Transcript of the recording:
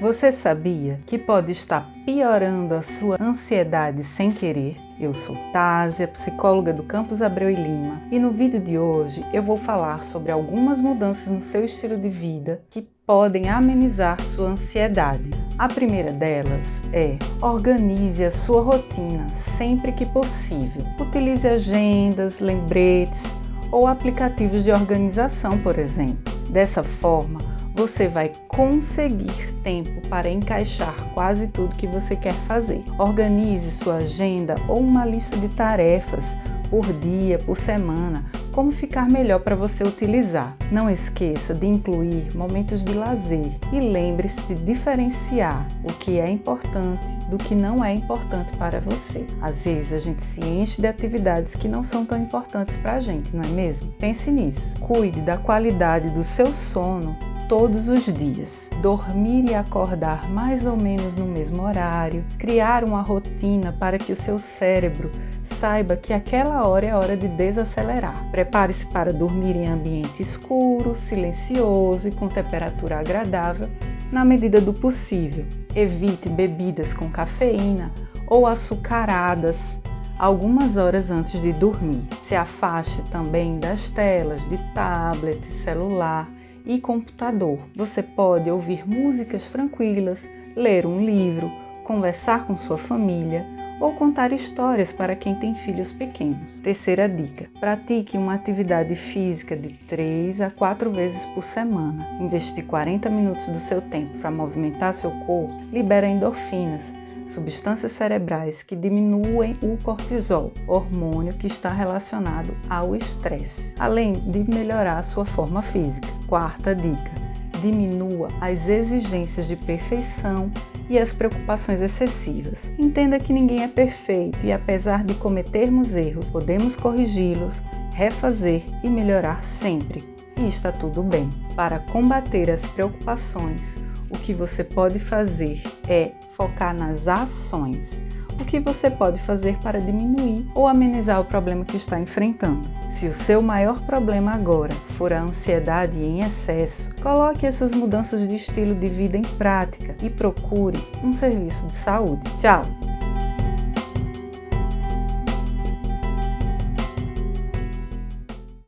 Você sabia que pode estar piorando a sua ansiedade sem querer? Eu sou Tásia, psicóloga do Campus Abreu e Lima, e no vídeo de hoje eu vou falar sobre algumas mudanças no seu estilo de vida que podem amenizar sua ansiedade. A primeira delas é organize a sua rotina sempre que possível. Utilize agendas, lembretes ou aplicativos de organização, por exemplo. Dessa forma, você vai conseguir tempo para encaixar quase tudo que você quer fazer. Organize sua agenda ou uma lista de tarefas por dia, por semana, como ficar melhor para você utilizar. Não esqueça de incluir momentos de lazer e lembre-se de diferenciar o que é importante do que não é importante para você. Às vezes a gente se enche de atividades que não são tão importantes para a gente, não é mesmo? Pense nisso. Cuide da qualidade do seu sono todos os dias. Dormir e acordar mais ou menos no mesmo horário, criar uma rotina para que o seu cérebro saiba que aquela hora é hora de desacelerar. Prepare-se para dormir em ambiente escuro, silencioso e com temperatura agradável, na medida do possível. Evite bebidas com cafeína ou açucaradas algumas horas antes de dormir. Se afaste também das telas de tablet, celular e computador. Você pode ouvir músicas tranquilas, ler um livro, conversar com sua família ou contar histórias para quem tem filhos pequenos. Terceira dica: pratique uma atividade física de 3 a 4 vezes por semana. Investir 40 minutos do seu tempo para movimentar seu corpo libera endorfinas substâncias cerebrais que diminuem o cortisol, hormônio que está relacionado ao estresse, além de melhorar sua forma física. Quarta dica: diminua as exigências de perfeição e as preocupações excessivas. Entenda que ninguém é perfeito e, apesar de cometermos erros, podemos corrigi-los, refazer e melhorar sempre. E está tudo bem. Para combater as preocupações, o que você pode fazer é focar nas ações. O que você pode fazer para diminuir ou amenizar o problema que está enfrentando? Se o seu maior problema agora for a ansiedade em excesso, coloque essas mudanças de estilo de vida em prática e procure um serviço de saúde. Tchau!